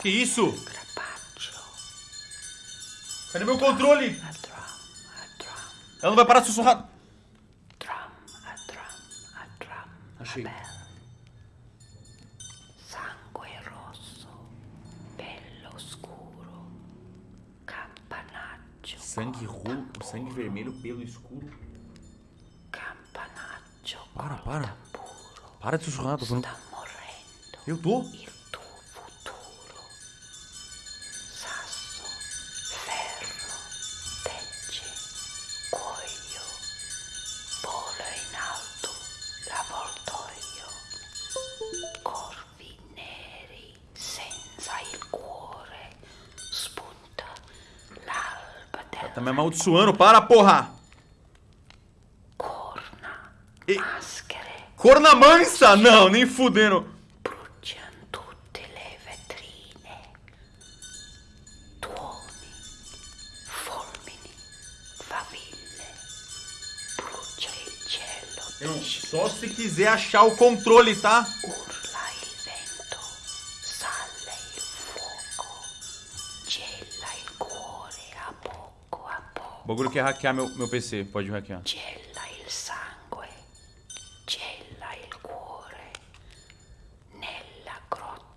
Que isso? Cadê meu controle? Ela não vai parar de sussurrar. drum, a drum, a drum. Achei. Sangue rosso, bello scuro, campanaccio, Sangue rolo, sangue vermelho, pelo escuro. campanaccio, Para, para. Para de sussurrar, tô falando. Eu tô? L'avvoltoio, corvi neri senza il cuore, spunta l'alba del Tá me amaldiçoando, para, porra! corna, E- maschere, Corna mansa! Não, nem fudendo. bruciano Eu, só se quiser achar o controle, tá? urla il vento, sale il fuoco, gela il cuore a poco a O poco, bagulho quer hackear meu, meu PC, pode hackear. gela il sangue